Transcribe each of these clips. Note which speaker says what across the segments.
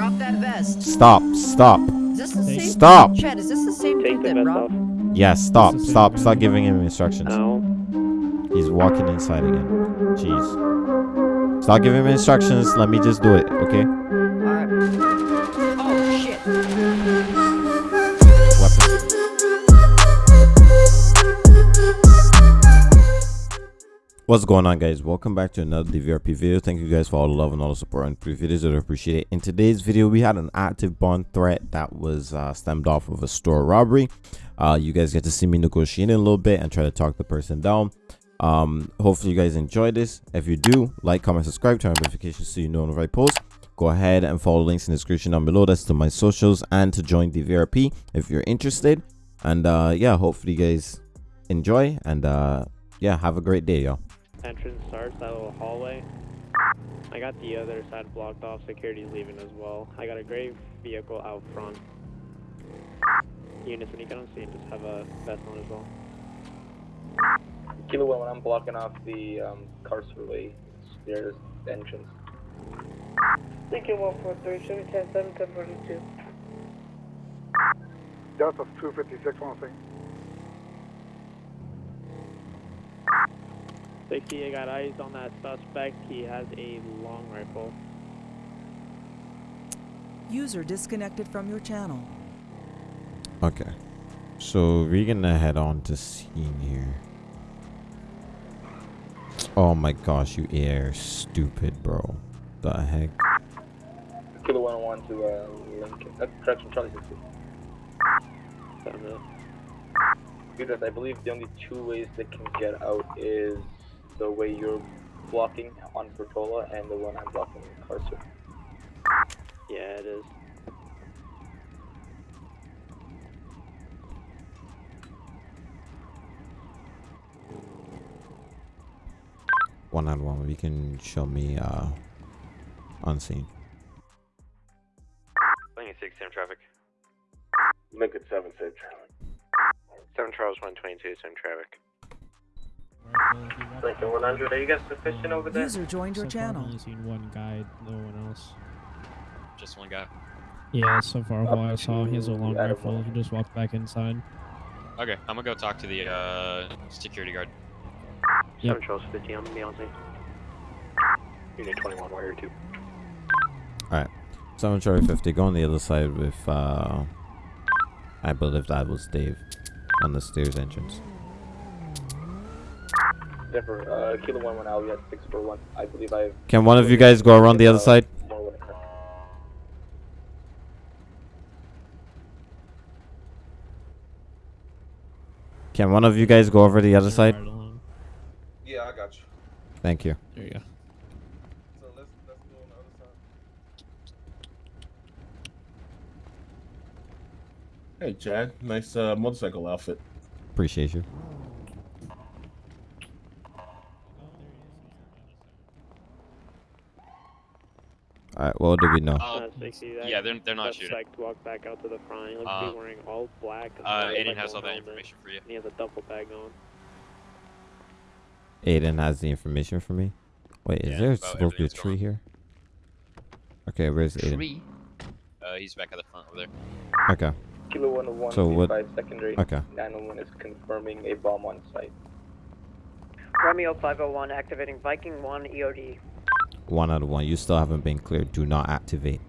Speaker 1: Drop that vest.
Speaker 2: Stop. Stop.
Speaker 1: Is this the same?
Speaker 2: Stop.
Speaker 1: Chad, is this the same
Speaker 3: Take
Speaker 1: dude
Speaker 3: the
Speaker 1: that
Speaker 3: vest
Speaker 1: robbed?
Speaker 3: off.
Speaker 2: Yes. Stop. Stop. Stop giving him instructions.
Speaker 3: Ow.
Speaker 2: He's walking inside again. Jeez. Stop giving him instructions. Let me just do it. Okay. What's going on guys? Welcome back to another DVRP video. Thank you guys for all the love and all the support on previous videos. I appreciate it. In today's video, we had an active bond threat that was uh, stemmed off of a store robbery. Uh, you guys get to see me negotiating a little bit and try to talk the person down. Um, hopefully you guys enjoy this. If you do, like, comment, subscribe, turn on notifications so you know when I post. Go ahead and follow links in the description down below. That's to my socials and to join DVRP if you're interested. And uh, yeah, hopefully you guys enjoy and uh, yeah, have a great day, y'all
Speaker 3: entrance starts, that little hallway. I got the other side blocked off, security's leaving as well. I got a gray vehicle out front. Units, when you get on scene, just have a vest on as well.
Speaker 4: Kilo when I'm blocking off the um, Carcerway stairs entrance.
Speaker 5: Thank you, 143, 10, 7, 10,
Speaker 6: Delta 256, 103.
Speaker 3: 60, I got eyes on that suspect. He has a long rifle.
Speaker 7: User disconnected from your channel.
Speaker 2: Okay. So we're gonna head on to scene here. Oh my gosh, you air stupid, bro. The heck?
Speaker 4: Kilo one one to uh, Lincoln. Uh, correction, Charlie 60.
Speaker 3: Seven minutes.
Speaker 4: Because I believe the only two ways they can get out is the way you're blocking on Portola and the one I'm blocking in Carcer.
Speaker 3: Yeah, it is.
Speaker 2: One on one. You can show me uh on scene.
Speaker 8: Lincoln 6, 7 traffic.
Speaker 4: Lincoln 7 safe
Speaker 8: 7 Charles 122, 7 traffic.
Speaker 4: Lincoln 100, are you guys sufficient over there?
Speaker 7: User joined your
Speaker 9: so Far, I've
Speaker 7: channel.
Speaker 9: only seen one guy, no one else.
Speaker 8: Just one guy.
Speaker 9: Yeah, so far
Speaker 4: Up
Speaker 9: all I saw, he has a
Speaker 4: to
Speaker 9: long
Speaker 4: Adam
Speaker 9: rifle.
Speaker 4: one.
Speaker 9: He just walked back inside.
Speaker 8: Okay, I'm gonna go talk to the uh, security guard.
Speaker 9: Yep.
Speaker 3: 7 Charles 50, I'm gonna be on scene. Unit 21, Warrior 2.
Speaker 2: Seven Charlie fifty. Go on the other side with uh I believe that was Dave on the stairs entrance.
Speaker 4: Denver, uh, Kilo 1 1, I'll be at 641. I believe I.
Speaker 2: Can one of you guys go around the other side?
Speaker 4: more with it.
Speaker 2: Can one of you guys go over the other side?
Speaker 6: Yeah, I got you.
Speaker 2: Thank you.
Speaker 9: There you go.
Speaker 6: So let's, let's go on the other side.
Speaker 10: Hey, Chad. Nice uh, motorcycle outfit.
Speaker 2: Appreciate you. Alright, what do we know?
Speaker 8: Uh,
Speaker 3: 60, that
Speaker 8: yeah, they're, they're not shooting.
Speaker 3: suspect walked back out to the front. He looks to
Speaker 8: Uh,
Speaker 3: be wearing all black.
Speaker 8: Uh,
Speaker 3: no,
Speaker 8: Aiden
Speaker 3: like,
Speaker 8: has all that information for you.
Speaker 3: And he has a duffel bag on.
Speaker 2: Aiden has the information for me. Wait, is
Speaker 8: Yeah,
Speaker 2: there supposed to be a tree
Speaker 8: going
Speaker 2: here? Okay, where's Aiden?
Speaker 8: Tree? Uh, he's back at the front over there.
Speaker 2: Okay,
Speaker 4: Kilo 101,
Speaker 2: So what-
Speaker 4: secondary.
Speaker 2: okay.
Speaker 4: 901 is confirming a bomb on site.
Speaker 5: Romeo 501 activating Viking 1 EOD.
Speaker 2: One out of one. You still haven't been cleared. Do not activate.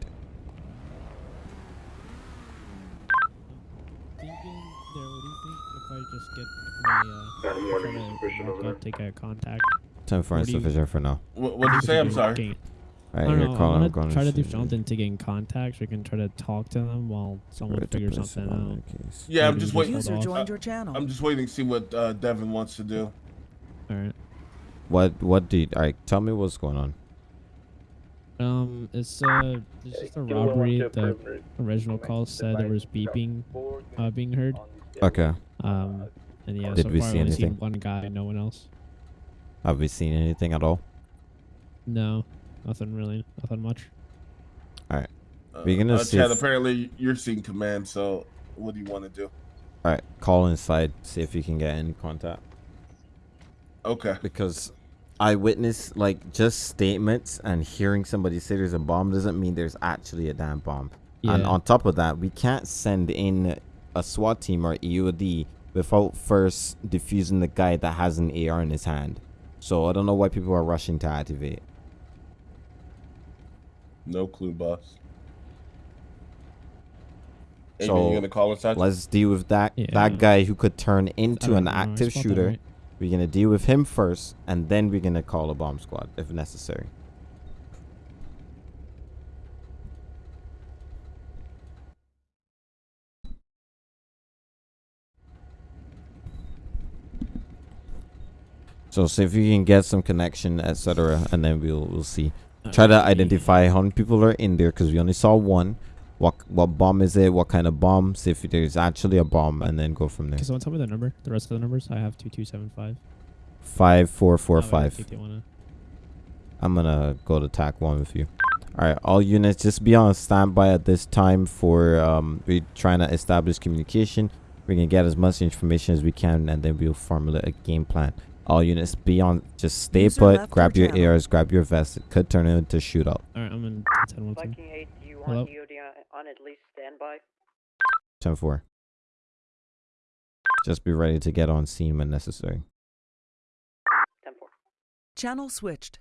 Speaker 9: Thinking, there, what do you think if I just get my, uh,
Speaker 6: Got a warning,
Speaker 9: try to
Speaker 6: suspicion
Speaker 9: walk
Speaker 6: over
Speaker 9: up, take a contact?
Speaker 2: Time for
Speaker 9: What do you-
Speaker 2: insufficient for now.
Speaker 10: What would you say? I'm sorry.
Speaker 9: Okay.
Speaker 2: Alright,
Speaker 9: I don't
Speaker 2: you're
Speaker 9: know,
Speaker 2: calling.
Speaker 9: I
Speaker 2: I'm
Speaker 9: want
Speaker 2: going
Speaker 9: to try to do something to gain contact so we can try to talk to them while someone
Speaker 2: Right
Speaker 9: figures something
Speaker 2: on
Speaker 9: out.
Speaker 2: the case.
Speaker 10: Yeah, I'm just
Speaker 9: just
Speaker 10: waiting.
Speaker 7: User joined your channel.
Speaker 10: I'm just waiting to see what uh, Devin wants to do.
Speaker 9: Alright.
Speaker 2: What? What did? Alright, tell me what's going on.
Speaker 9: Um, it's uh, it's just a robbery. The original call said there was beeping uh, being heard.
Speaker 2: Okay.
Speaker 9: Um, and yeah,
Speaker 2: Did
Speaker 9: so
Speaker 2: we
Speaker 9: far
Speaker 2: see
Speaker 9: I've only seen
Speaker 2: anything?
Speaker 9: one guy, no one else.
Speaker 2: Have we seen anything at all?
Speaker 9: No, nothing really, nothing much. All right.
Speaker 10: Uh,
Speaker 2: We're gonna
Speaker 10: uh,
Speaker 2: see
Speaker 10: Chad, apparently you're seeing command, so what do you want to do?
Speaker 2: Alright, call inside. See if you can get any contact.
Speaker 10: Okay.
Speaker 2: Because eyewitness like just statements and hearing somebody say there's a bomb doesn't mean there's actually a damn bomb. And on top of that, we can't send in a SWAT team or EOD without first defusing the guy that has an AR in his hand. So I don't know why people are rushing to activate.
Speaker 10: No clue, boss. Amy,
Speaker 2: So,
Speaker 10: you gonna call us?
Speaker 2: Let's deal with that
Speaker 9: Yeah.
Speaker 2: that guy who could turn into an active
Speaker 9: spelled that
Speaker 2: shooter.
Speaker 9: right.
Speaker 2: We're gonna deal with him first, and then we're gonna call a bomb squad if necessary. So see if you can get some connection, etc., and then we'll we'll see. Try to identify how many people are in there because we only saw one. What what bomb is it? What kind of bomb? See if there's actually a bomb, and then go from there.
Speaker 9: Can someone tell me the number? The rest of the numbers? I have two two seven five.
Speaker 2: Five four four
Speaker 9: Oh, wait, I
Speaker 2: five.
Speaker 9: think they wanna-
Speaker 2: I'm gonna go to tack one with you. All right, all units, just be on standby at this time for um. We're trying to establish communication. We're gonna get as much information as we can, and then we'll formulate a game plan. All units, be on. Just stay
Speaker 7: User
Speaker 2: put. Grab
Speaker 7: your
Speaker 2: your
Speaker 7: channel.
Speaker 2: ARs. Grab your vest. It could turn into shootout.
Speaker 9: All right, I'm in 10 1
Speaker 5: Viking 8,
Speaker 9: Hello?
Speaker 5: want EOD on, on at least standby?
Speaker 2: Ten four. Just be ready to get on scene when necessary.
Speaker 5: 10 4.
Speaker 7: Channel switched.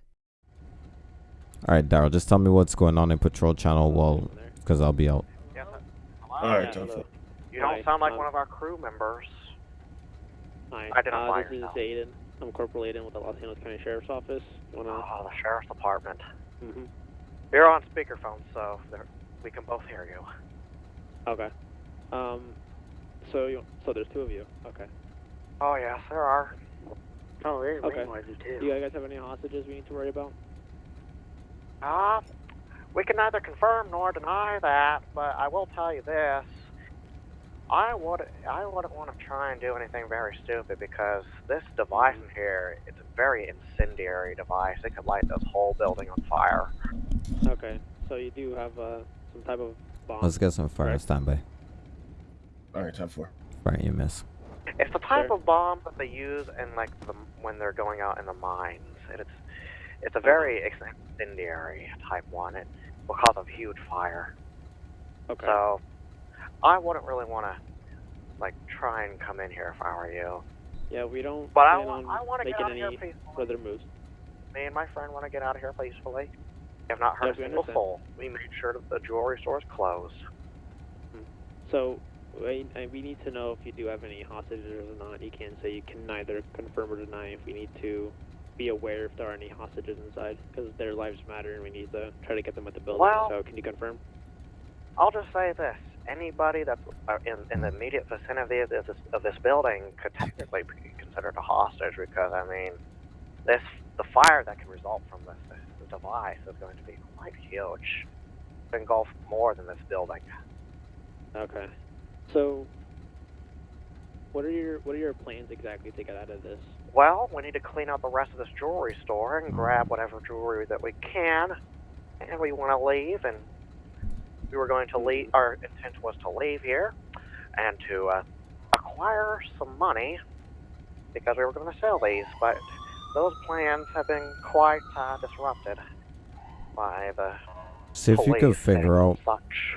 Speaker 2: All right, Daryl. Just tell me what's going on in patrol channel, well, because I'll be out.
Speaker 11: Yes,
Speaker 10: All right,
Speaker 3: Yeah,
Speaker 10: time for-
Speaker 3: hello.
Speaker 11: you don't
Speaker 3: Hi,
Speaker 11: sound like
Speaker 3: um,
Speaker 11: one of our crew members.
Speaker 3: Hi,
Speaker 11: Identify
Speaker 3: uh, this
Speaker 11: yourself.
Speaker 3: is Aiden. I'm Corporal Aiden with the Los Angeles County Sheriff's Office. You wanna?
Speaker 11: Oh, the sheriff's department.
Speaker 3: hmm
Speaker 11: You're on speakerphone, so we can both hear you.
Speaker 3: Okay. Um. So you. So there's two of you. Okay.
Speaker 11: Oh yes, there are. Oh, there's
Speaker 3: Okay.
Speaker 11: noises
Speaker 3: Do you guys have any hostages we need to worry about?
Speaker 11: Uh, we can neither confirm nor deny that, but I will tell you this. I would I wouldn't want to try and do anything very stupid because this device in here it's a very incendiary device. It could light this whole building on fire.
Speaker 3: Okay. So you do have uh some type of bomb.
Speaker 2: Let's get some fire
Speaker 3: Right.
Speaker 2: standby.
Speaker 10: All right, time for.
Speaker 2: Fire miss?
Speaker 11: It's the type
Speaker 3: Sure.
Speaker 11: of bomb that they use in like the, when they're going out in the mines. And it's it's a very incendiary type one. It will cause a huge fire.
Speaker 3: Okay.
Speaker 11: So I wouldn't really want to like try and come in here if I were you.
Speaker 3: yeah, we don't
Speaker 11: But I
Speaker 3: plan
Speaker 11: want
Speaker 3: on
Speaker 11: I want to get out of here
Speaker 3: any
Speaker 11: peacefully.
Speaker 3: further moves.
Speaker 11: Me and my friend want to get out of here peacefully. We have not heard a
Speaker 3: we
Speaker 11: single soul. We made sure that the jewelry store is closed.
Speaker 3: So we, we need to know if you do have any hostages or not. You can't say you can neither confirm or deny if we need to be aware if there are any hostages inside because their lives matter and we need to try to get them at the building.
Speaker 11: Well-
Speaker 3: so can you confirm?
Speaker 11: I'll just say this: anybody that's uh, in, in the immediate vicinity of this, of this building could technically be considered a hostage because, I mean, this the fire that can result from this, this device is going to be quite huge. Engulf more than this building.
Speaker 3: Okay. So what are your what are your plans exactly to get out of this?
Speaker 11: Well, we need to clean out the rest of this jewelry store and grab whatever jewelry that we can, and we want to leave. And we were going to leave. Our intent was to leave here and to uh, acquire some money because we were going to sell these. But those plans have been quite uh, disrupted by the
Speaker 2: See if you
Speaker 11: police
Speaker 2: could figure out
Speaker 11: such.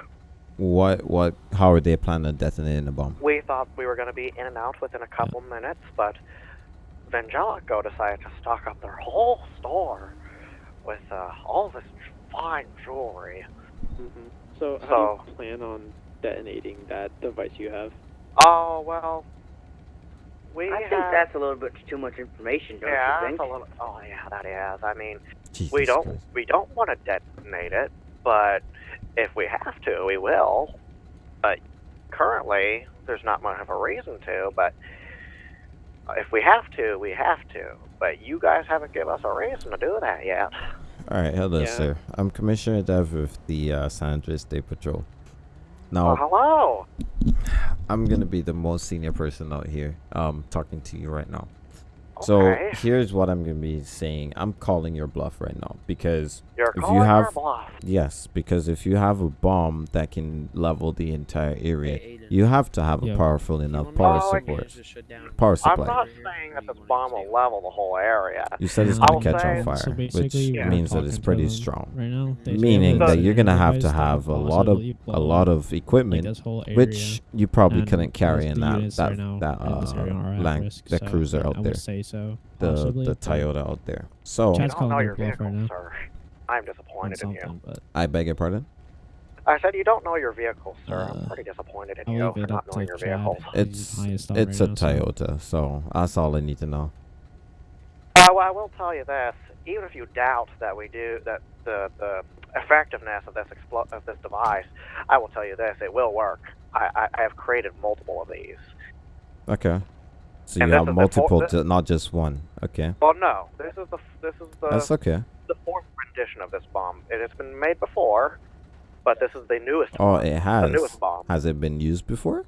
Speaker 2: what what how are they planning on detonating the bomb.
Speaker 11: We thought we were going to be in and out within a couple minutes, but Vangelico decided to stock up their whole store with uh, all this fine jewelry.
Speaker 3: hmm So how do you plan on detonating that device you have?
Speaker 11: Oh well, we
Speaker 5: I think that's a little bit too much information, don't
Speaker 11: yeah,
Speaker 5: you think?
Speaker 11: that's a little. Oh yeah, that is. I mean,
Speaker 2: Jesus
Speaker 11: we don't
Speaker 2: Christ.
Speaker 11: we don't want to detonate it, but if we have to, we will. But currently, there's not much of a reason to. But if we have to, we have to. But you guys haven't given us a reason to do that yet.
Speaker 2: All right, hello,
Speaker 3: Yeah.
Speaker 2: sir. I'm Commissioner Dev with the uh, San Andreas State Patrol. Now,
Speaker 11: Oh, hello.
Speaker 2: I'm gonna be the most senior person out here, um, talking to you right now. So
Speaker 11: Okay.
Speaker 2: here's what I'm gonna be saying. I'm calling your bluff right now because
Speaker 11: You're
Speaker 2: if
Speaker 11: calling
Speaker 2: you
Speaker 11: our
Speaker 2: have
Speaker 11: bluff.
Speaker 2: yes, because if you have a bomb that can level the entire area,
Speaker 3: Hey,
Speaker 2: you have to have a powerful enough power
Speaker 11: to- Oh, I
Speaker 2: support.
Speaker 3: Just shut down.
Speaker 2: Power
Speaker 11: I'm not saying that this bomb will level the whole area.
Speaker 2: You said it's gonna catch on fire,
Speaker 9: So
Speaker 2: which
Speaker 9: basically, we're
Speaker 2: means that it's pretty strong.
Speaker 9: Right now,
Speaker 2: Meaning that you're gonna have to have a lot of a lot of equipment,
Speaker 9: this whole area.
Speaker 2: which you probably couldn't carry in that that
Speaker 9: right now
Speaker 2: that
Speaker 9: in this area
Speaker 2: uh
Speaker 9: are at
Speaker 2: lang-
Speaker 9: risk,
Speaker 2: that
Speaker 9: so
Speaker 2: cruiser out there,
Speaker 9: say so.
Speaker 2: the
Speaker 9: possibly,
Speaker 2: the Toyota out there. So
Speaker 11: You
Speaker 9: Chad's
Speaker 11: don't know
Speaker 9: calling
Speaker 11: your
Speaker 9: their bluff right
Speaker 11: vehicle,
Speaker 9: now.
Speaker 11: sir. I'm disappointed in you.
Speaker 9: but
Speaker 2: I beg your pardon.
Speaker 11: I said you don't know your vehicle, sir.
Speaker 2: Uh,
Speaker 11: I'm pretty disappointed in
Speaker 9: I'll
Speaker 11: you for not knowing your
Speaker 9: Chad.
Speaker 11: vehicle.
Speaker 2: It's it's
Speaker 9: right
Speaker 2: a
Speaker 9: now, so-
Speaker 2: Toyota, so that's all I need to know.
Speaker 11: Uh, well, I will tell you this: even if you doubt that we do that, the the effectiveness of this explo- of this device, I will tell you this: it will work. I, I, I have created multiple of these.
Speaker 2: Okay. So
Speaker 11: And
Speaker 2: you
Speaker 11: this
Speaker 2: have multiple,
Speaker 11: four-
Speaker 2: ju- not just one. Okay.
Speaker 11: Well, no, this is the this is the
Speaker 2: That's okay.
Speaker 11: the fourth rendition of this bomb. It has been made before, but this is the newest.
Speaker 2: Oh,
Speaker 11: one,
Speaker 2: it
Speaker 11: the
Speaker 2: has.
Speaker 11: newest bomb.
Speaker 2: Has it been used before?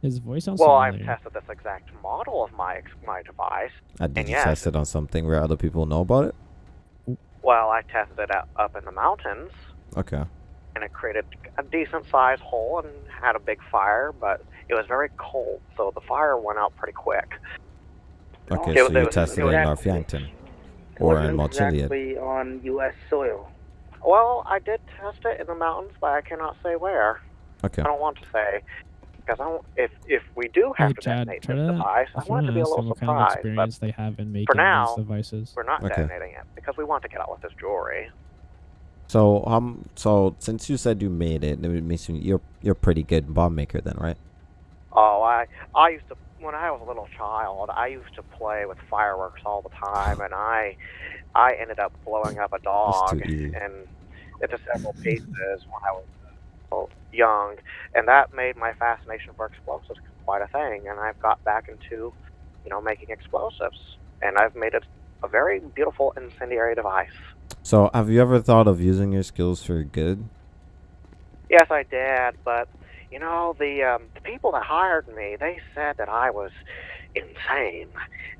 Speaker 9: His voice sounds
Speaker 11: Well, I've tested this exact model of my my device.
Speaker 2: Uh, did
Speaker 11: And
Speaker 2: you
Speaker 11: yes.
Speaker 2: test it on something where other people know about it?
Speaker 11: Well, I tested it up in the mountains,
Speaker 2: Okay.
Speaker 11: and it created a decent sized hole and had a big fire, but it was very cold, so the fire went out pretty quick.
Speaker 2: Okay,
Speaker 11: It
Speaker 2: so
Speaker 11: was-
Speaker 2: you
Speaker 11: it
Speaker 2: tested
Speaker 11: it
Speaker 2: it
Speaker 11: was
Speaker 2: in
Speaker 11: actually-
Speaker 2: North Yankton or in Mount Chiliad.
Speaker 12: exactly on U.S. soil.
Speaker 11: Well, I did test it in the mountains, but I cannot say where.
Speaker 2: Okay.
Speaker 11: I don't want to say because I don't, if if we do have
Speaker 9: Hey,
Speaker 11: to
Speaker 9: Chad,
Speaker 11: detonate this
Speaker 9: to.
Speaker 11: device, I
Speaker 9: I
Speaker 11: want
Speaker 9: want
Speaker 11: it to
Speaker 9: to
Speaker 11: be a
Speaker 9: ask them
Speaker 11: little
Speaker 9: what kind of experience they have in making
Speaker 11: now,
Speaker 9: these devices.
Speaker 11: we're not
Speaker 2: Okay.
Speaker 11: detonating it because we want to get out with this jewelry.
Speaker 2: So um, so since you said you made it, it means you you're you're a pretty good bomb maker then, right?
Speaker 11: Oh, I I used to when I was a little child. I used to play with fireworks all the time, and I I ended up blowing up a dog and into several pieces when I was young, and that made my fascination for explosives quite a thing. And I've got back into you know making explosives, and I've made it a very beautiful incendiary device.
Speaker 2: So have you ever thought of using your skills for good?
Speaker 11: Yes, I did, but you know the um, the people that hired me, they said that I was insane,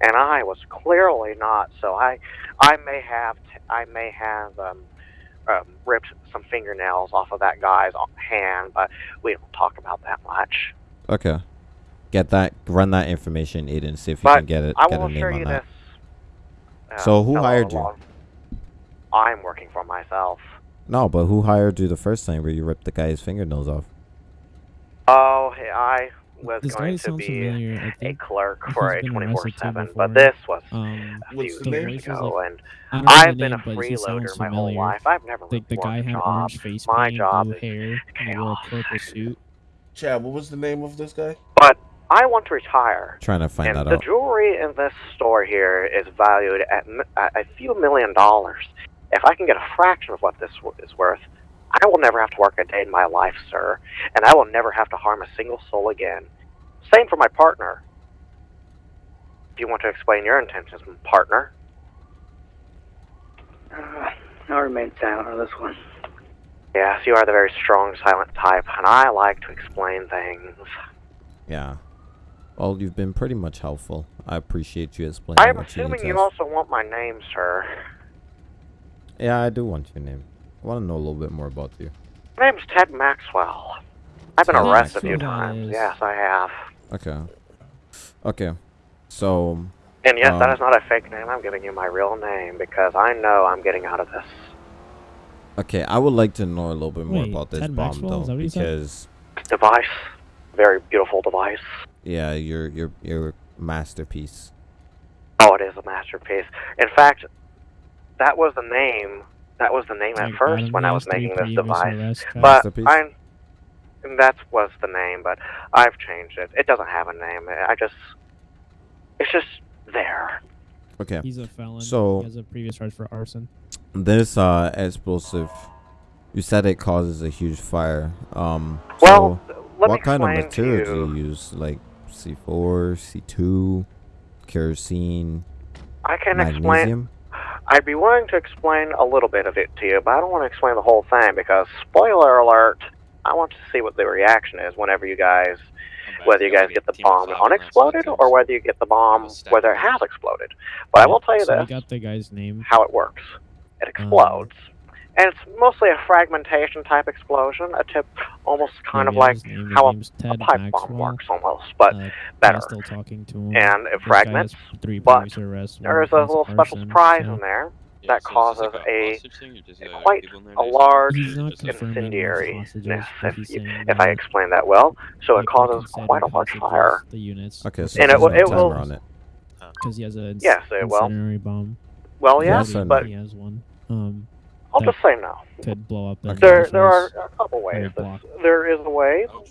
Speaker 11: and I was clearly not. So I, I may have, t- I may have um, um, ripped some fingernails off of that guy's hand, but we don't talk about that much.
Speaker 2: Okay. Get that, run that information, Aiden. See if you can get it,
Speaker 11: I
Speaker 2: get
Speaker 11: will assure
Speaker 2: on
Speaker 11: you
Speaker 2: that.
Speaker 11: this. uh,
Speaker 2: So who
Speaker 11: fellow
Speaker 2: hired you?
Speaker 11: I'm working for myself.
Speaker 2: No, but who hired you the first time where you ripped the guy's fingernails off?
Speaker 11: Oh, I was
Speaker 9: This
Speaker 11: going to be
Speaker 9: familiar. I
Speaker 11: a clerk for a
Speaker 9: 24/7,
Speaker 11: but this was
Speaker 9: um,
Speaker 11: a few
Speaker 10: the name?
Speaker 11: years
Speaker 9: Voice was
Speaker 11: ago,
Speaker 9: like-
Speaker 11: and
Speaker 9: I don't know
Speaker 11: I've
Speaker 9: the
Speaker 11: been
Speaker 9: name,
Speaker 11: a
Speaker 9: but he sounds
Speaker 11: freeloader my whole
Speaker 9: familiar.
Speaker 11: life. I've never
Speaker 9: Like the
Speaker 11: worked
Speaker 9: guy
Speaker 11: a
Speaker 9: had
Speaker 11: job.
Speaker 9: orange face
Speaker 11: My
Speaker 9: paint,
Speaker 11: job
Speaker 9: blue
Speaker 11: is
Speaker 9: hair, and he wore a purple suit.
Speaker 10: Chad, what was the name of this guy?
Speaker 11: But I want to retire.
Speaker 2: Trying to find
Speaker 11: and
Speaker 2: that
Speaker 11: the
Speaker 2: out.
Speaker 11: jewelry in this store here is valued at, m- at a few million dollars. If I can get a fraction of what this w- is worth, I will never have to work a day in my life, sir, and I will never have to harm a single soul again. Same for my partner. If you want to explain your intentions, partner.
Speaker 12: Uh, I'll remain silent on this one.
Speaker 11: Yes, you are the very strong, silent type, and I like to explain things.
Speaker 2: Yeah. Well, you've been pretty much helpful. I appreciate you explaining
Speaker 11: I am
Speaker 2: what you need
Speaker 11: assuming
Speaker 2: to
Speaker 11: you also want my name, sir.
Speaker 2: Yeah, I do want your name. I want to know a little bit more about you.
Speaker 11: My name's Ted Maxwell. I've been
Speaker 2: Ted
Speaker 11: arrested a few
Speaker 2: Maxwell.
Speaker 11: times. Yes, I have.
Speaker 2: Okay. Okay. So.
Speaker 11: And yes, that
Speaker 2: um,
Speaker 11: is not a fake name. I'm giving you my real name because I know I'm getting out of this.
Speaker 2: Okay, I would like to know a little bit more
Speaker 9: Wait,
Speaker 2: about this
Speaker 9: Ted
Speaker 2: bomb
Speaker 9: Maxwell? Is
Speaker 2: though,
Speaker 9: that what you said?
Speaker 2: because
Speaker 11: Device. Very beautiful device.
Speaker 2: yeah, your your your masterpiece.
Speaker 11: Oh, it is a masterpiece. In fact, that was the name. That was the name at first when I was
Speaker 9: three
Speaker 11: making this device. But
Speaker 2: Masterpiece?
Speaker 11: I, that was the name, but I've changed it. It doesn't have a name. I just, it's just there.
Speaker 2: Okay.
Speaker 9: He's a felon.
Speaker 2: So-
Speaker 9: he has a previous charge for arson.
Speaker 2: This uh explosive, you said it causes a huge fire. Um.
Speaker 11: Well,
Speaker 2: so
Speaker 11: let me
Speaker 2: what kind of
Speaker 11: explain to
Speaker 2: material do
Speaker 11: you-
Speaker 2: you use? Like C4, C2, kerosene,
Speaker 11: I can explain. I'd be willing to explain a little bit of it to you, but I don't want to explain the whole thing because, spoiler alert, I want to see what the reaction is whenever you guys whether you guys get the bomb unexploded or whether you get the bomb whether it has exploded. But I will tell you this:
Speaker 9: we got the guy's name.
Speaker 11: how it works. It um, explodes. And it's mostly a fragmentation type explosion, a tip almost kind of like
Speaker 9: his
Speaker 11: how a, a
Speaker 9: Ted
Speaker 11: pipe bomb works almost, but
Speaker 9: Uh,
Speaker 11: better.
Speaker 9: I'm still talking to him.
Speaker 11: And it
Speaker 9: This
Speaker 11: fragments,
Speaker 9: three
Speaker 11: but
Speaker 9: previous arrests, one
Speaker 11: there is a
Speaker 9: offense
Speaker 11: little special surprise
Speaker 9: so-
Speaker 11: in there
Speaker 8: Yeah,
Speaker 11: that
Speaker 8: so
Speaker 11: causes
Speaker 8: this like
Speaker 11: a,
Speaker 8: hostage thing, or just, uh,
Speaker 11: quite
Speaker 8: people in there
Speaker 11: a large
Speaker 9: He's not confirming those
Speaker 11: incendiariness, if,
Speaker 9: he's
Speaker 11: you,
Speaker 9: saying
Speaker 11: if I
Speaker 9: that,
Speaker 11: explain that well. So it causes quite a large
Speaker 9: hostages
Speaker 11: fire.
Speaker 9: The units.
Speaker 2: Okay, so
Speaker 11: And
Speaker 2: there's
Speaker 11: it will- it will-
Speaker 2: on it.
Speaker 9: Because he has a
Speaker 11: Yes, it will.
Speaker 9: incendiary bomb.
Speaker 11: Well, yes,
Speaker 2: so
Speaker 11: but
Speaker 9: he has one. Um,
Speaker 11: I'll just say no.
Speaker 9: could blow up. the
Speaker 11: There, there are a couple ways.
Speaker 9: Very
Speaker 11: This,
Speaker 9: block.
Speaker 11: there is a way. Oh,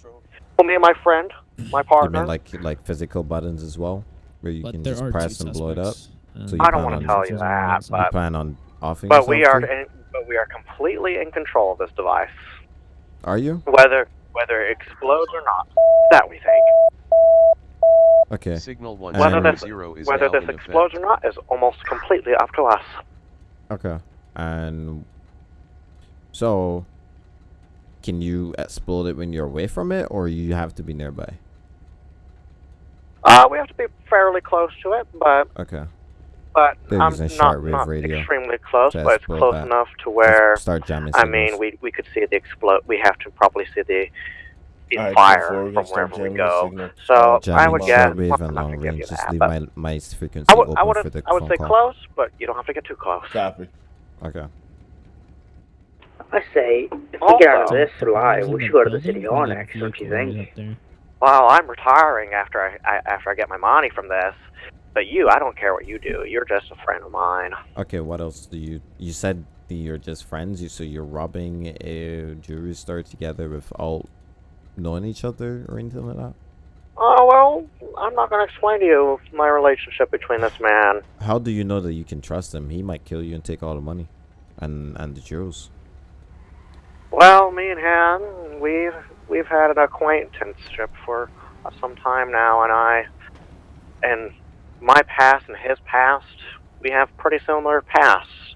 Speaker 11: well, me and my friend, my
Speaker 2: You
Speaker 11: partner.
Speaker 2: mean like like physical buttons as well, where you
Speaker 9: But
Speaker 2: can just press and blow it up?
Speaker 9: suspects,
Speaker 2: So
Speaker 11: I don't want
Speaker 2: on-
Speaker 11: to tell you that,
Speaker 2: You
Speaker 11: but
Speaker 2: plan on offing
Speaker 11: but we are in, but we are completely in control of this device,
Speaker 2: Are you?
Speaker 11: whether whether it explodes or not. That we think.
Speaker 2: Okay.
Speaker 13: Signal one
Speaker 11: Whether
Speaker 2: And-
Speaker 11: this
Speaker 13: zero is
Speaker 11: whether this
Speaker 13: in
Speaker 11: explodes or not is almost completely up to us.
Speaker 2: Okay. And so, can you explode it when you're away from it, or you have to be nearby?
Speaker 11: Uh, we have to be fairly close to it, but
Speaker 2: Okay.
Speaker 11: but
Speaker 2: They're
Speaker 11: I'm
Speaker 2: using
Speaker 11: not, not
Speaker 2: radio
Speaker 11: extremely close, but it's close
Speaker 2: that.
Speaker 11: enough to where
Speaker 2: Start jamming
Speaker 11: I
Speaker 2: signals.
Speaker 11: mean we we could see the explode. We have to probably see the, the
Speaker 10: Alright,
Speaker 11: fire from wherever we go.
Speaker 10: signal,
Speaker 11: So
Speaker 10: uh,
Speaker 11: I would guess
Speaker 2: shortwave and
Speaker 11: I'm
Speaker 2: long range. Just
Speaker 11: that,
Speaker 2: leave my my frequency
Speaker 11: I would
Speaker 2: open
Speaker 11: I would
Speaker 2: for the
Speaker 11: I would say
Speaker 2: call.
Speaker 11: close, but you don't have to get too close.
Speaker 10: Copy.
Speaker 2: Okay.
Speaker 12: I say, if we get out of this
Speaker 9: The
Speaker 12: alive, we should go to the city
Speaker 9: or
Speaker 12: hall next, don't you think?
Speaker 11: Well, I'm retiring after I, I after I get my money from this. But you, I don't care what you do. You're just a friend of mine.
Speaker 2: Okay. What else do you? You said that you're just friends. You so you're robbing a eh, jewelry store together without knowing each other or anything like that.
Speaker 11: Oh well, I'm not going to explain to you my relationship between this man.
Speaker 2: How do you know that you can trust him? He might kill you and take all the money, and and the jewels.
Speaker 11: Well, me and Han, we've we've had an acquaintanceship for some time now, and I, and my past and his past, we have pretty similar pasts,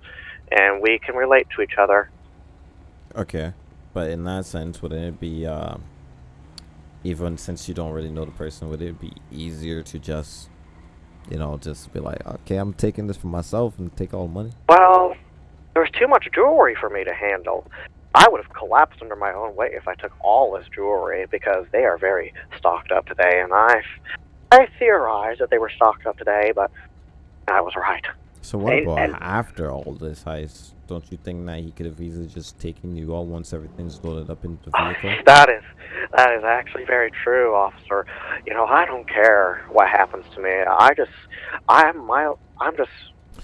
Speaker 11: and we can relate to each other.
Speaker 2: Okay, but in that sense, wouldn't it be, uh, even since you don't really know the person, would it be easier to just, you know, just be like, okay, I'm taking this for myself and take all the money?
Speaker 11: Well, there's too much jewelry for me to handle. I would have collapsed under my own weight if I took all this jewelry because they are very stocked up today, and I, I theorized that they were stocked up today, but I was right.
Speaker 2: So what
Speaker 12: And-
Speaker 2: about
Speaker 12: and-
Speaker 2: after all this heist? Don't you think that he could have easily just taken you all once everything's loaded up into the ah, vehicle?
Speaker 11: That is, that is actually very true, officer. You know, I don't care what happens to me. I just, I'm my, I'm just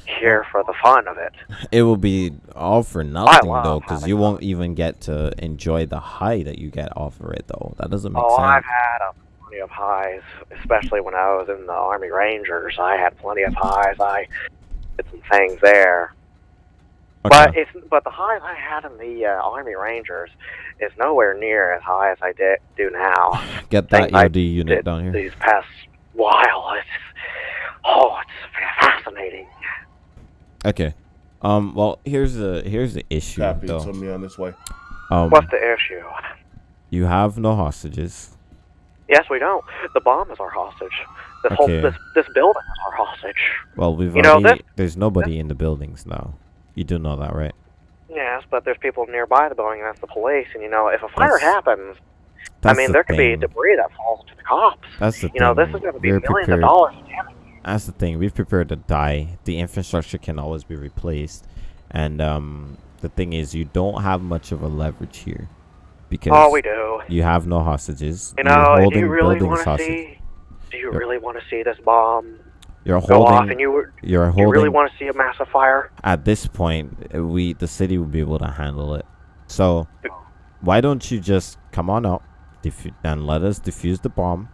Speaker 11: here for the fun of it.
Speaker 2: It will be all for nothing though, because you won't even get to enjoy the high that you get off of it though. That doesn't make
Speaker 11: Oh,
Speaker 2: sense.
Speaker 11: I've had a plenty of highs, especially when I was in the Army Rangers. I had plenty of highs. I did some things there. But it's but the highs I had in the uh, Army Rangers is nowhere near as high as I did do now.
Speaker 2: Get that EOD unit down here.
Speaker 11: These past while, it's oh, it's fascinating.
Speaker 2: Okay. Um. Well, here's the here's the issue
Speaker 10: Copy.
Speaker 2: though.
Speaker 10: Send me on this way.
Speaker 2: Um.
Speaker 11: What's the issue?
Speaker 2: You have no hostages.
Speaker 11: Yes, we don't. The bomb is our hostage. This whole this this building is our hostage.
Speaker 2: Well, we've
Speaker 11: You know,
Speaker 2: already.
Speaker 11: this-
Speaker 2: there's nobody in the buildings now. You do know that, right?
Speaker 11: Yes, but there's people nearby the building, and that's the police. And you know, if a fire
Speaker 2: That's-
Speaker 11: happens, I mean,
Speaker 2: the
Speaker 11: there could be debris that falls to the cops.
Speaker 2: That's the
Speaker 11: you know, this is going to be
Speaker 2: We're
Speaker 11: millions
Speaker 2: prepared.
Speaker 11: of dollars of damage.
Speaker 2: That's the thing. We've prepared to die. The infrastructure can always be replaced, and um, the thing is, you don't have much of a leverage here because
Speaker 11: Oh, we do.
Speaker 2: you have no hostages.
Speaker 11: You know, do you really want to see? Do you really want to see this bomb
Speaker 2: You're
Speaker 11: go off? And you were-
Speaker 2: You're holding, you
Speaker 11: really want to see a massive fire?
Speaker 2: at this point, we the city will be able to handle it. So, why don't you just come on out and let us defuse the bomb,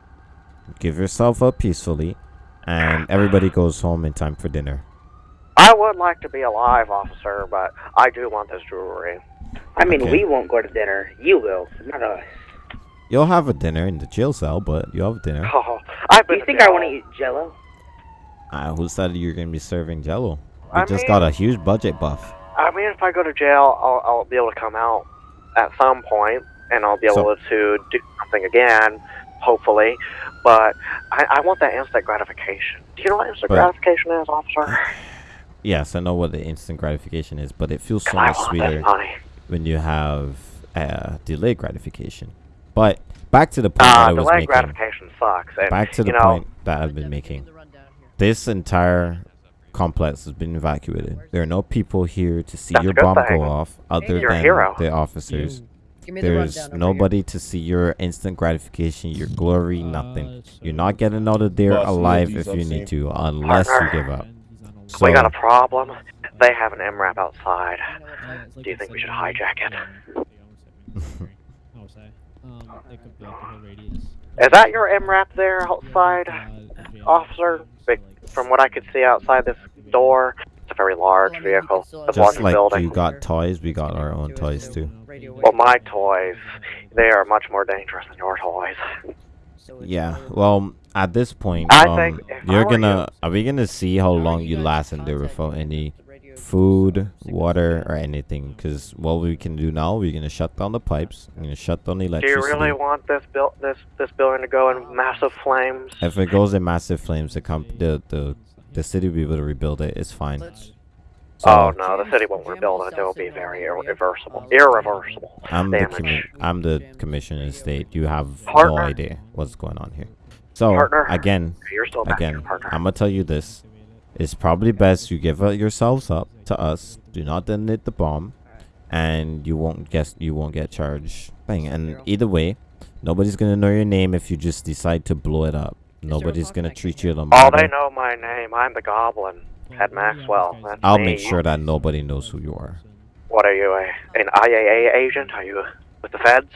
Speaker 2: give yourself up peacefully, and everybody goes home in time for dinner.
Speaker 11: I would like to be alive, officer, but I do want this jewelry.
Speaker 12: I mean,
Speaker 2: Okay.
Speaker 12: we won't go to dinner. You will, not us.
Speaker 2: You'll have a dinner in the jail cell, but you'll have dinner.
Speaker 11: Oh, I've
Speaker 12: Do you
Speaker 11: to
Speaker 12: think I want to eat Jello?
Speaker 2: Uh, who said you're gonna be serving Jello? We
Speaker 11: I
Speaker 2: just
Speaker 11: mean-
Speaker 2: got a huge budget buff.
Speaker 11: I mean, if I go to jail, I'll, I'll be able to come out at some point, and I'll be able to do something again. Hopefully. But I, I want that instant gratification. Do you know what instant
Speaker 2: But-
Speaker 11: gratification is, officer?
Speaker 2: Yes, I know what the instant gratification is, but it feels so much sweeter when you have uh, delayed gratification. But back to the point that
Speaker 11: Uh,
Speaker 2: I was making.
Speaker 11: gratification sucks. And,
Speaker 2: Back to the
Speaker 11: you know,
Speaker 2: point that I've been making. This entire complex has been evacuated. There are no people here to see
Speaker 11: That's
Speaker 2: your bomb
Speaker 11: thing.
Speaker 2: go off other than
Speaker 11: hero.
Speaker 2: the officers.
Speaker 1: Me the
Speaker 2: There's
Speaker 1: rundown over
Speaker 2: nobody to see your instant gratification, your glory, nothing. You're not getting out of there
Speaker 10: Boss, no
Speaker 2: alive if you need to, unless you give up. Oh, so,
Speaker 11: we got a problem. They have an MRAP outside. Do you think we should hijack it? Is that your MRAP there outside, uh, officer? From what I could see outside this door, it's a very large vehicle. It's
Speaker 2: just like
Speaker 11: building.
Speaker 2: you got toys, we got our own toys too.
Speaker 11: Well, my toys, they are much more dangerous than your toys.
Speaker 2: Yeah. Well, at this point,
Speaker 11: I
Speaker 2: um,
Speaker 11: think
Speaker 2: you're gonna are we gonna see how long you last in there without any food, water, or anything? Because what we can do now, we're gonna shut down the pipes. We're gonna shut down the electricity.
Speaker 11: Do you really want this build this this building to go in massive flames?
Speaker 2: If it goes in massive flames, the comp the the the city will be able to rebuild it. It's fine. So
Speaker 11: oh no, the city won't rebuild it. It will be very irreversible. Irreversible
Speaker 2: I'm the
Speaker 11: damage.
Speaker 2: commi- I'm the commissioner of state. You have no idea what's going on here. So
Speaker 11: Partner.
Speaker 2: again,
Speaker 11: You're still back
Speaker 2: again,
Speaker 11: partner.
Speaker 2: I'm gonna tell you this: it's probably best you give yourselves up to us. Do not detonate the bomb, and you won't guess you won't get charged. Thing and either way, nobody's gonna know your name if you just decide to blow it up. Nobody's gonna treat you like
Speaker 11: Oh, they know my name. I'm the Goblin, Ted Maxwell. That's
Speaker 2: I'll
Speaker 11: me.
Speaker 2: make sure that nobody knows who you are.
Speaker 11: What are you, a, an IAA agent? Are you with the feds?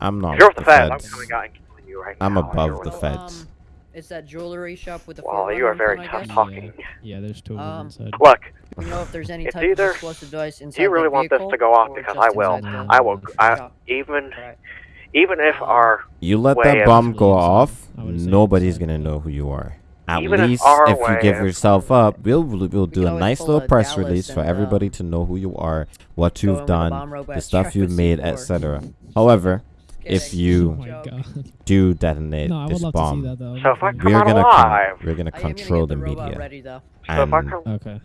Speaker 2: I'm not
Speaker 11: you're
Speaker 2: with
Speaker 11: with
Speaker 2: the
Speaker 11: the feds,
Speaker 2: feds.
Speaker 11: I'm coming out and killing you right
Speaker 2: I'm
Speaker 11: now. if you're
Speaker 2: above the
Speaker 11: with
Speaker 2: feds.
Speaker 1: It's that jewelry shop with the
Speaker 11: Well, you are very tough talking.
Speaker 9: Yeah, there's two of them
Speaker 1: Um,
Speaker 9: inside.
Speaker 11: Look,
Speaker 1: You know if there's any type
Speaker 11: either-
Speaker 1: of explosive device inside
Speaker 11: do you really want this to go off? Because I will.
Speaker 1: the
Speaker 11: I will. I
Speaker 1: shop?
Speaker 11: even, even if our
Speaker 2: You let
Speaker 11: way
Speaker 2: that bomb go off, nobody's gonna know who you are. At
Speaker 11: Even
Speaker 2: least
Speaker 11: our
Speaker 2: if you give yourself up, we'll we'll do a nice little press
Speaker 1: Dallas
Speaker 2: release for everybody
Speaker 1: uh,
Speaker 2: to know who you are, what you've
Speaker 1: with a bomb
Speaker 2: done,
Speaker 1: robot
Speaker 2: the stuff you've made, etc. However, if you
Speaker 9: Oh
Speaker 2: do detonate
Speaker 9: No,
Speaker 2: this
Speaker 9: love to see
Speaker 2: bomb,
Speaker 9: that.
Speaker 11: So if I come
Speaker 2: we're gonna
Speaker 11: alive,
Speaker 2: con- we're gonna
Speaker 1: I am gonna
Speaker 2: control the media
Speaker 1: ready though.
Speaker 11: so if I
Speaker 2: and
Speaker 11: come,
Speaker 9: Okay.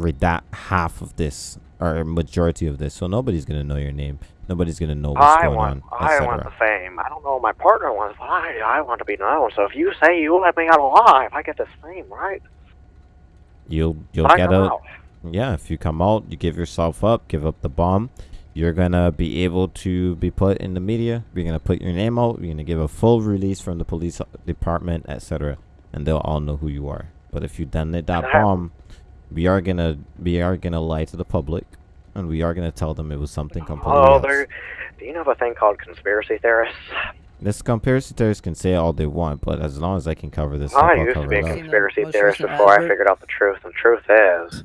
Speaker 2: redact half of this or majority of this, so nobody's gonna know your name, nobody's gonna know what's
Speaker 11: I
Speaker 2: going
Speaker 11: want,
Speaker 2: on,
Speaker 11: I want the fame. I don't know what my partner wants, but I, I want to be known. So if you say you let me out alive, I get this fame, right?
Speaker 2: You'll you'll
Speaker 11: But
Speaker 2: get
Speaker 11: come
Speaker 2: out. yeah, if you come out, you give yourself up, give up the bomb, you're gonna be able to be put in the media. We're gonna put your name out. We're gonna give a full release from the police department, etc., and they'll all know who you are. But if you detonate that
Speaker 11: That-
Speaker 2: bomb, we are gonna we are gonna lie to the public, and we are gonna tell them it was something completely
Speaker 11: Oh,
Speaker 2: else.
Speaker 11: there. Do you know of a thing called conspiracy theorists?
Speaker 2: This conspiracy theorists can say all they want, but as long as I can cover this,
Speaker 11: I
Speaker 2: up, I'll
Speaker 11: used to be a conspiracy theorist before I figured out the truth. And the truth is,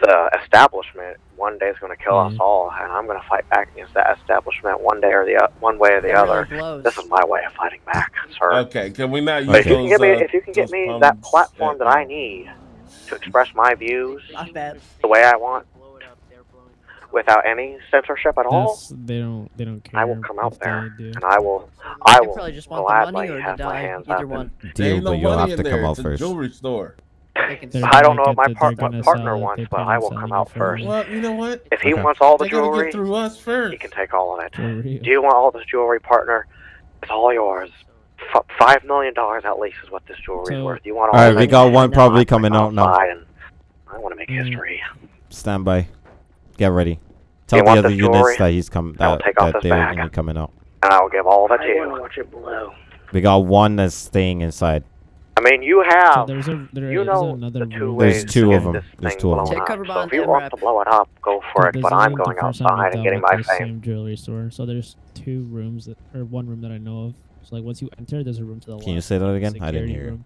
Speaker 11: the establishment one day is going to kill us
Speaker 9: Mhm.
Speaker 11: all, and I'm going to fight back against that establishment one day or the o- one way or the
Speaker 1: It
Speaker 11: other.
Speaker 1: blows.
Speaker 11: This is my way of fighting back, sir.
Speaker 10: Okay, can we not use
Speaker 11: if you can
Speaker 10: those,
Speaker 11: give me,
Speaker 10: uh,
Speaker 11: if you can get me that platform
Speaker 10: that-
Speaker 11: that I need to express my views
Speaker 1: Not
Speaker 11: the way I want, without any censorship at all,
Speaker 9: That's, they don't they don't care.
Speaker 11: I will come out there and I will, I
Speaker 1: They
Speaker 11: will
Speaker 1: probably just want the money
Speaker 11: gladly
Speaker 1: or to
Speaker 11: have my
Speaker 1: die.
Speaker 11: hands
Speaker 1: Either
Speaker 11: up. and-
Speaker 1: one.
Speaker 2: Deal,
Speaker 10: ain't no
Speaker 2: but you'll have to come out first.
Speaker 10: jewelry store.
Speaker 1: They can
Speaker 9: They're
Speaker 11: I don't know
Speaker 9: get
Speaker 11: what my
Speaker 9: the-
Speaker 11: par-
Speaker 9: they're
Speaker 11: my
Speaker 9: gonna
Speaker 11: partner wants, but I will come out first.
Speaker 10: Well, you know what?
Speaker 11: If he
Speaker 2: Okay.
Speaker 11: wants all the jewelry,
Speaker 10: through us first.
Speaker 11: he can take all of it. Do you want all this jewelry, partner? It's all yours. F- five million dollars at least is what this jewelry is
Speaker 9: So-
Speaker 11: worth. You want all
Speaker 2: All right,
Speaker 11: of
Speaker 2: we got one probably coming out now.
Speaker 11: I want to make history.
Speaker 2: Stand by. Get ready. Tell the other
Speaker 11: the
Speaker 2: units that he's come
Speaker 11: I'll
Speaker 2: that,
Speaker 11: take off
Speaker 2: that
Speaker 11: this
Speaker 2: they're
Speaker 11: bag.
Speaker 2: gonna be coming out.
Speaker 11: And I will give all of it to
Speaker 12: I want to
Speaker 11: you.
Speaker 12: watch it blow.
Speaker 2: We got one that's staying inside.
Speaker 11: I mean, you
Speaker 9: So
Speaker 11: have.
Speaker 9: there's a there
Speaker 11: you
Speaker 9: is
Speaker 11: know
Speaker 9: another
Speaker 11: the two
Speaker 9: room.
Speaker 2: There's
Speaker 11: ways
Speaker 2: two of them. There's two of them.
Speaker 1: Take cover
Speaker 11: So if you
Speaker 1: want
Speaker 11: wants
Speaker 1: MRAP.
Speaker 11: to blow it up, go for
Speaker 9: So
Speaker 11: it. But I'm going
Speaker 9: the first time
Speaker 11: outside and getting my fame.
Speaker 9: Same jewelry store. So there's two rooms that, or one room that I know of. So like once you enter, there's a room to the left.
Speaker 2: Can you say that again? I didn't hear.
Speaker 9: Room.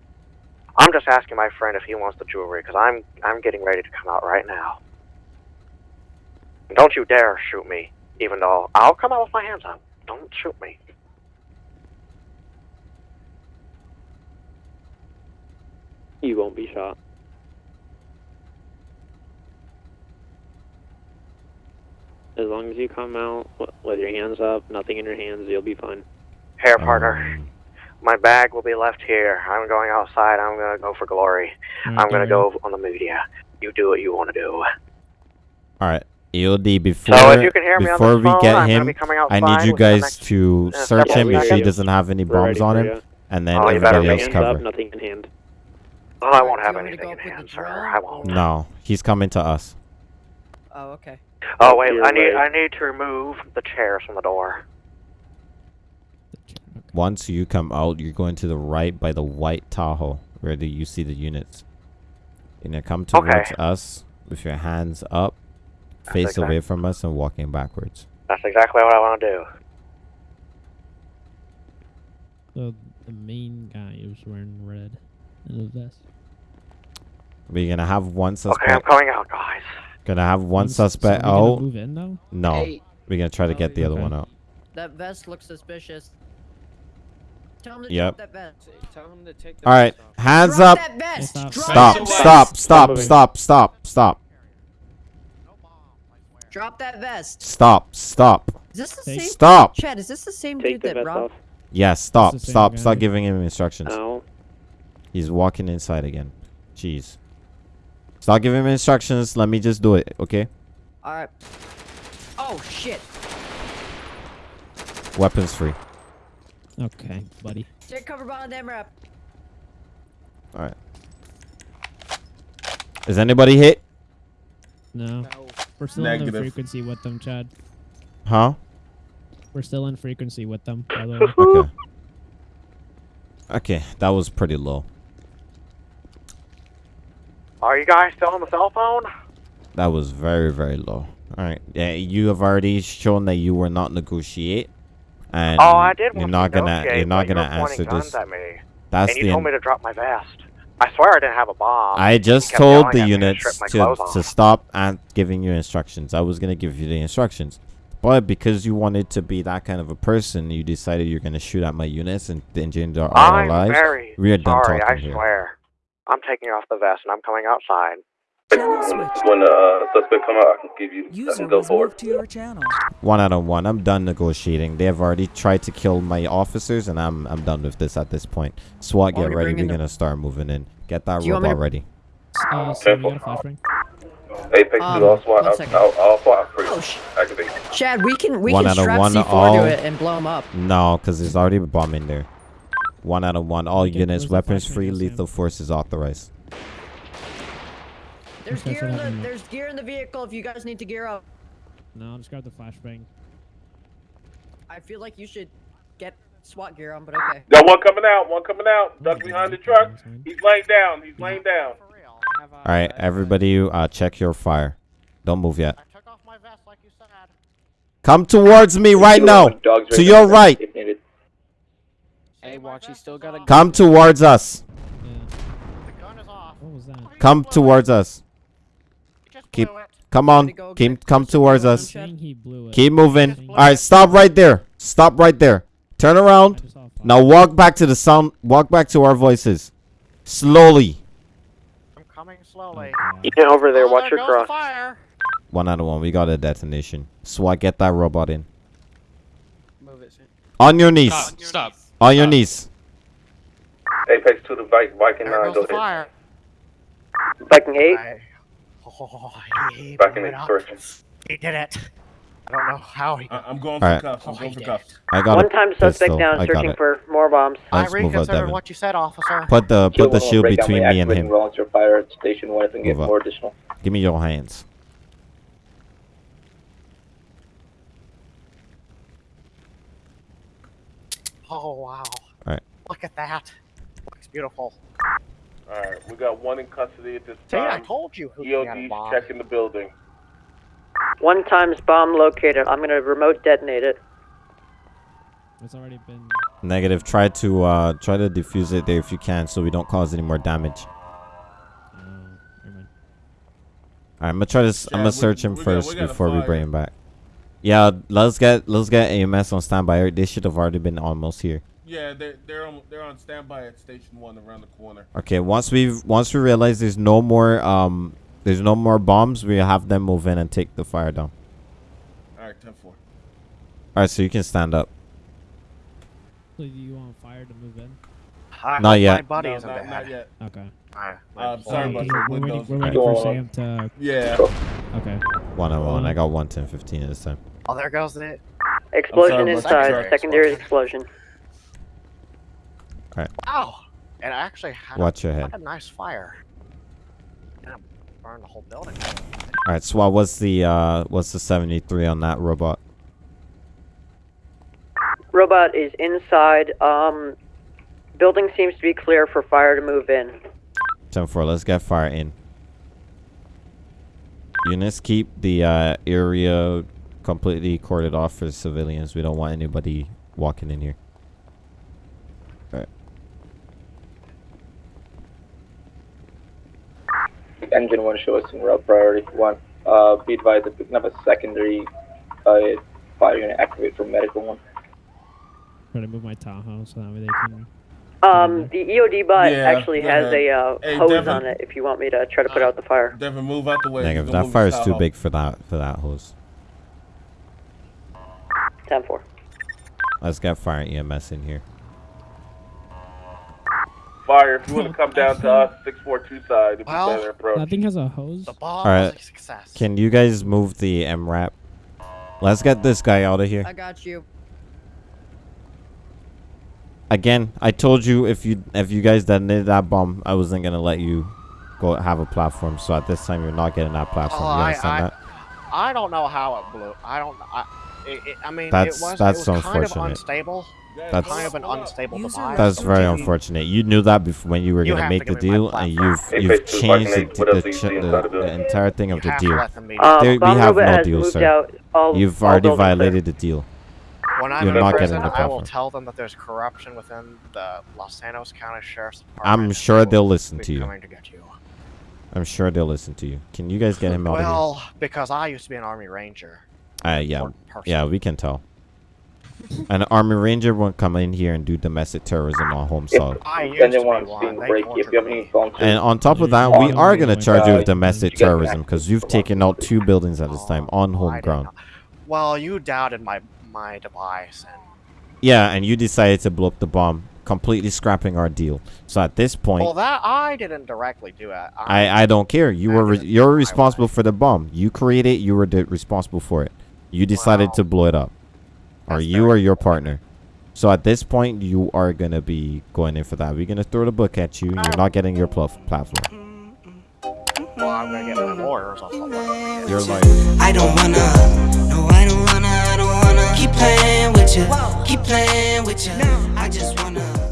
Speaker 11: I'm just asking my friend if he wants the jewelry because I'm I'm getting ready to come out right now. Don't you dare shoot me, even though I'll come out with my hands up. Don't shoot me.
Speaker 3: You won't be shot. As long as you come out with your hands up, nothing in your hands, you'll be fine.
Speaker 11: Here, partner.
Speaker 2: Um,
Speaker 11: My bag will be left here. I'm going outside. I'm gonna go for glory.
Speaker 9: Alright,
Speaker 11: I'm gonna go on the media. You do what you want to do.
Speaker 2: all right. EOD before
Speaker 11: So if you can hear me on
Speaker 2: before we
Speaker 11: phone,
Speaker 2: get
Speaker 11: I'm
Speaker 2: him, I need you guys to
Speaker 11: uh,
Speaker 2: search
Speaker 11: several
Speaker 2: him if he doesn't have any bombs
Speaker 3: ready
Speaker 2: on him,
Speaker 3: ya.
Speaker 2: and then
Speaker 11: Oh,
Speaker 2: everybody else
Speaker 3: Hands
Speaker 2: cover.
Speaker 3: up, nothing in hand.
Speaker 11: Oh, I won't have
Speaker 1: want me to
Speaker 11: anything in hand,
Speaker 1: the
Speaker 11: sir.
Speaker 1: drone,
Speaker 11: I won't.
Speaker 1: or-
Speaker 2: No, he's coming to us.
Speaker 1: Oh, okay.
Speaker 11: Oh wait,
Speaker 3: You're
Speaker 11: I need
Speaker 3: right.
Speaker 11: I need to remove the chairs from the door.
Speaker 2: Once you come out, you're going to the right by the white Tahoe, where the, you see the units. You're gonna come
Speaker 11: Okay.
Speaker 2: towards us with your hands up,
Speaker 11: That's
Speaker 2: face
Speaker 11: exact-
Speaker 2: away from us, and walking backwards.
Speaker 11: That's exactly what I want to do.
Speaker 9: So the main guy was wearing red in the vest.
Speaker 2: We're gonna have one suspect.
Speaker 11: Okay, I'm coming out, guys.
Speaker 2: Gonna have one
Speaker 9: So- so
Speaker 2: suspect
Speaker 9: we gonna.
Speaker 2: Oh.
Speaker 9: Move in now.
Speaker 2: No,
Speaker 1: Hey,
Speaker 2: we're gonna try to
Speaker 1: Oh,
Speaker 2: get the oh,
Speaker 9: other
Speaker 2: one out.
Speaker 1: that vest looks suspicious. Tell him to
Speaker 2: Yep.
Speaker 1: drop that vest.
Speaker 13: Tell him to take
Speaker 2: All right, hands
Speaker 1: Drop
Speaker 2: up.
Speaker 1: that vest.
Speaker 9: Stop.
Speaker 2: Stop! Stop! Stop! Stop! Stop! Stop!
Speaker 1: Drop that vest.
Speaker 2: Stop! Stop!
Speaker 1: Is this the
Speaker 9: Take-
Speaker 1: same?
Speaker 2: Stop!
Speaker 1: Chad, is this the same
Speaker 3: Take
Speaker 1: dude
Speaker 3: the
Speaker 1: that
Speaker 3: vest
Speaker 1: robbed?
Speaker 3: off.
Speaker 2: Yes, stop!
Speaker 9: the
Speaker 2: Stop! Stop
Speaker 9: guy.
Speaker 2: giving him instructions.
Speaker 3: Ow.
Speaker 2: He's walking inside again. Jeez. Stop giving him instructions. Let me just do it, okay?
Speaker 1: All right. Oh shit!
Speaker 2: Weapons free.
Speaker 9: Okay, buddy.
Speaker 1: Take cover behind that wrap.
Speaker 2: All right. Is anybody hit?
Speaker 9: No, we're still in frequency with them, Chad.
Speaker 2: Huh?
Speaker 9: We're still in frequency with them. By the way.
Speaker 2: Okay. Okay, that was pretty low.
Speaker 11: Are you guys still on the cell phone?
Speaker 2: That was very, very low. All right. Yeah, you have already shown that you will not negotiate, and
Speaker 11: oh, I did.
Speaker 2: you're not
Speaker 11: to
Speaker 2: gonna you're not gonna
Speaker 11: you
Speaker 2: answer this.
Speaker 11: At me,
Speaker 2: That's
Speaker 11: and you
Speaker 2: the.
Speaker 11: told me to drop my vest. I swear I didn't have a bomb.
Speaker 2: I just told the
Speaker 11: to
Speaker 2: units to, to stop and giving you instructions. I was gonna give you the instructions, but because you wanted to be that kind of a person, you decided you're gonna shoot at my units and endanger all our
Speaker 11: I'm
Speaker 2: lives.
Speaker 11: very
Speaker 2: We are done
Speaker 11: sorry. I
Speaker 2: talking here.
Speaker 11: swear. I'm taking off the vest and I'm coming outside.
Speaker 7: Channel switched.
Speaker 4: When the uh, suspect come out, I can give you. I
Speaker 7: User
Speaker 4: can go
Speaker 7: was
Speaker 4: forward.
Speaker 7: moved to your channel.
Speaker 2: One out of one. I'm done negotiating. They have already tried to kill my officers, and I'm I'm done with this at this point. SWAT, get ready. We're gonna start moving in. Get that
Speaker 1: Do you
Speaker 2: robot
Speaker 1: to-
Speaker 2: ready.
Speaker 9: Uh, so we flashbang.
Speaker 4: Apex
Speaker 1: Um,
Speaker 4: to all SWAT. I'll,
Speaker 1: second.
Speaker 4: I'll, I'll SWAT free.
Speaker 1: Oh sh!
Speaker 4: Activate.
Speaker 1: Chad, we can we
Speaker 2: One
Speaker 1: can
Speaker 2: out
Speaker 1: strap
Speaker 2: one,
Speaker 1: C4
Speaker 2: all-
Speaker 1: to it and blow him up.
Speaker 2: No, because there's already a bomb in there. One out of one. All units, weapons free, lethal
Speaker 9: Sam?
Speaker 2: force is authorized.
Speaker 1: There's gear in the there's gear in the vehicle if you guys need to gear up.
Speaker 9: No, I'll just grab the flashbang.
Speaker 1: I feel like you should get SWAT gear on, but okay.
Speaker 6: Got one coming out. One coming out. Duck
Speaker 9: Okay,
Speaker 6: behind the truck. He's laying down. He's laying down.
Speaker 2: All right, everybody, uh, check your fire. Don't move yet.
Speaker 11: took off my vest like you said.
Speaker 2: Come towards me right now.
Speaker 4: Dogs
Speaker 2: To your right.
Speaker 13: Hey, watch, he still got a
Speaker 2: Come towards us.
Speaker 9: Yeah.
Speaker 11: The gun is off.
Speaker 9: What was that?
Speaker 2: Come towards us.
Speaker 11: You just
Speaker 2: Keep- Come on. Keep come towards us.
Speaker 1: Chad?
Speaker 9: Saying he blew it.
Speaker 2: Keep moving. All right, stop right there. Stop right there. Turn around.
Speaker 9: just saw a fire.
Speaker 2: Now walk back to the sound. Walk back to our voices. Slowly.
Speaker 11: I'm coming slowly.
Speaker 9: Oh,
Speaker 5: Get over there.
Speaker 11: Oh,
Speaker 5: Watch
Speaker 11: there
Speaker 5: your cross.
Speaker 11: fire.
Speaker 2: One out of one. We got a detonation. SWAT, get that robot in.
Speaker 13: Move it.
Speaker 2: On your knees.
Speaker 8: Stop. Stop.
Speaker 2: On your
Speaker 8: Stop.
Speaker 2: knees.
Speaker 4: Apex to the bike. Viking
Speaker 11: There
Speaker 4: 9. Go
Speaker 11: the
Speaker 4: ahead.
Speaker 11: fire.
Speaker 5: Viking 8.
Speaker 11: I- Oh, he
Speaker 4: Back in the
Speaker 11: up. He did it. I don't know how he.
Speaker 10: I- I'm going for
Speaker 2: Alright.
Speaker 10: cuffs. I'm
Speaker 11: Oh,
Speaker 10: going for cuffs.
Speaker 2: I got
Speaker 5: One
Speaker 2: a
Speaker 5: time suspect
Speaker 2: pistol.
Speaker 5: down
Speaker 2: I got
Speaker 5: searching for more bombs.
Speaker 11: I
Speaker 2: Let's up,
Speaker 11: reconsider
Speaker 2: Devin.
Speaker 11: what you said, officer.
Speaker 2: Put the put the shield
Speaker 4: break out by
Speaker 2: between me and
Speaker 4: activating
Speaker 2: him.
Speaker 4: Volunteer fire at station one if we get more additional.
Speaker 2: Give me your hands.
Speaker 11: Oh wow.
Speaker 2: Alright.
Speaker 11: Look at that. Looks beautiful.
Speaker 6: All right, we got one in custody at this time.
Speaker 11: See, I told you. who had a
Speaker 6: EOD's
Speaker 11: bomb.
Speaker 6: checking the building.
Speaker 5: One times bomb located. I'm gonna remote detonate it.
Speaker 9: It's already been.
Speaker 2: Negative. Try to uh try to defuse it there if you can, so we don't cause any more damage.
Speaker 9: Uh.
Speaker 2: Alright, I'm gonna try to.
Speaker 10: I'm
Speaker 2: gonna
Speaker 10: we-
Speaker 2: search him
Speaker 10: we got-
Speaker 2: first
Speaker 10: we got a
Speaker 2: before we bring him back. Yeah, let's get let's get AMS on standby. They should have already been almost here.
Speaker 10: Yeah, they're they're on they're on standby at station one around the corner.
Speaker 2: Okay, once we have once we realize there's no more um there's no more bombs, we have them move in and take the fire down.
Speaker 10: All right, ten four.
Speaker 2: Alright, so you can stand up.
Speaker 9: So do you want fire to move in?
Speaker 5: I
Speaker 2: Not yet.
Speaker 5: My buddy
Speaker 10: No,
Speaker 5: isn't
Speaker 10: not,
Speaker 5: bad.
Speaker 10: not yet.
Speaker 9: Okay.
Speaker 5: Alright,
Speaker 10: I'm
Speaker 5: my-
Speaker 10: sorry
Speaker 9: we're
Speaker 10: your
Speaker 9: waiting, we're waiting for Sam to.
Speaker 10: Yeah.
Speaker 9: Okay.
Speaker 2: 101. I got 110 15 this time.
Speaker 5: Oh, there goes the.
Speaker 1: Explosion
Speaker 10: sorry,
Speaker 1: inside.
Speaker 10: sorry.
Speaker 1: Secondary explosion.
Speaker 5: Ow! It actually had
Speaker 2: Watch
Speaker 5: a,
Speaker 2: your head.
Speaker 5: had a nice fire. Yeah, burned the whole building.
Speaker 2: All right, SWAT. What's the uh, what's the 73 on that robot?
Speaker 1: Robot is inside. Um, building seems to be clear for fire to move in.
Speaker 2: 10 4. Let's get fire in. Units, keep the uh, area completely corded off for civilians. We don't want anybody walking in here. All right.
Speaker 4: Engine one show us in route priority one. Uh, be advised that picking up a secondary uh, fire unit activate for medical one.
Speaker 9: Try to move my Tahoe so that way they can.
Speaker 1: Um, the EOD bot
Speaker 10: Yeah,
Speaker 1: actually has
Speaker 10: ahead.
Speaker 1: a uh,
Speaker 10: Hey,
Speaker 1: hose
Speaker 10: Devin.
Speaker 1: on it. If you want me to try to put out the fire.
Speaker 10: Devin, move out the way.
Speaker 2: Negative. That fire is too big for that for that hose.
Speaker 1: Ten four.
Speaker 2: Let's get fire EMS in here.
Speaker 6: Fire, if you want to come down to us, 642 side, it'd be
Speaker 5: Well,
Speaker 6: better approach.
Speaker 9: That thing has a hose.
Speaker 5: The bomb
Speaker 2: All right.
Speaker 5: was a success.
Speaker 2: Can you guys move the MRAP? Let's get this guy out of here.
Speaker 14: I got you.
Speaker 2: Again, I told you if you if you guys detonated that bomb, I wasn't gonna let you go have a platform. So at this time, you're not getting that platform.
Speaker 5: Oh,
Speaker 2: you
Speaker 5: I,
Speaker 2: understand
Speaker 5: I,
Speaker 2: that?
Speaker 5: I don't know how it blew. I don't. I, it, it, I mean,
Speaker 2: That's-
Speaker 5: it was,
Speaker 2: that's
Speaker 5: it was kind of unstable.
Speaker 2: That's-
Speaker 5: kind of an unstable device.
Speaker 2: That's very unfortunate. You knew that before when you were
Speaker 5: You
Speaker 2: gonna make
Speaker 5: to
Speaker 2: the
Speaker 5: give me my
Speaker 2: deal, and you've
Speaker 6: Hey,
Speaker 2: you've changed the
Speaker 6: Fucking eight, what else
Speaker 2: the,
Speaker 6: do you
Speaker 2: ch-
Speaker 6: see inside
Speaker 2: the,
Speaker 6: the
Speaker 2: the entire thing of the deal.
Speaker 5: let them meet.
Speaker 1: Um,
Speaker 2: There- we have no deal, sir. You've
Speaker 1: all
Speaker 2: already violated the deal.
Speaker 5: when I'm
Speaker 2: you're
Speaker 5: in
Speaker 2: not
Speaker 5: prison,
Speaker 2: getting the
Speaker 5: I will tell them that there's corruption within the Los Angeles County Sheriff's Department.
Speaker 2: I'm sure
Speaker 5: they
Speaker 2: they'll listen to you.
Speaker 5: To get you.
Speaker 2: I'm sure they'll listen to you. Can you guys get him out of here?
Speaker 5: Well, because I used to be an Army Ranger.
Speaker 2: here? Uh, yeah, yeah, we can tell. An army ranger won't come in here and do domestic terrorism on home soil.
Speaker 5: I used to
Speaker 4: engine
Speaker 5: be
Speaker 4: one's
Speaker 5: one.
Speaker 4: being
Speaker 5: They
Speaker 4: breaky, if you have
Speaker 5: tortured
Speaker 4: any
Speaker 5: me.
Speaker 4: volunteers,
Speaker 2: And on top of that, we are gonna charge you with domestic terrorism because you've taken out two buildings at this time on home ground.
Speaker 5: Well, you doubted my my device, and
Speaker 2: Yeah, and you decided to blow up the bomb, completely scrapping our deal. So at this point,
Speaker 5: well, that I didn't directly do it.
Speaker 2: I I don't care. You were re- you're responsible for the bomb. You created. You were responsible for it. You decided
Speaker 5: Wow.
Speaker 2: to blow it up, or you or your partner. So at this point, you are gonna be going in for that. We're gonna throw the book at you. You're not getting your pluff platform.
Speaker 5: well, I'm gonna get my lawyers. I'll stop.
Speaker 2: You're like.
Speaker 15: I don't wanna, no, I don't wanna, I don't wanna keep playing with you, keep playing with you. I just wanna.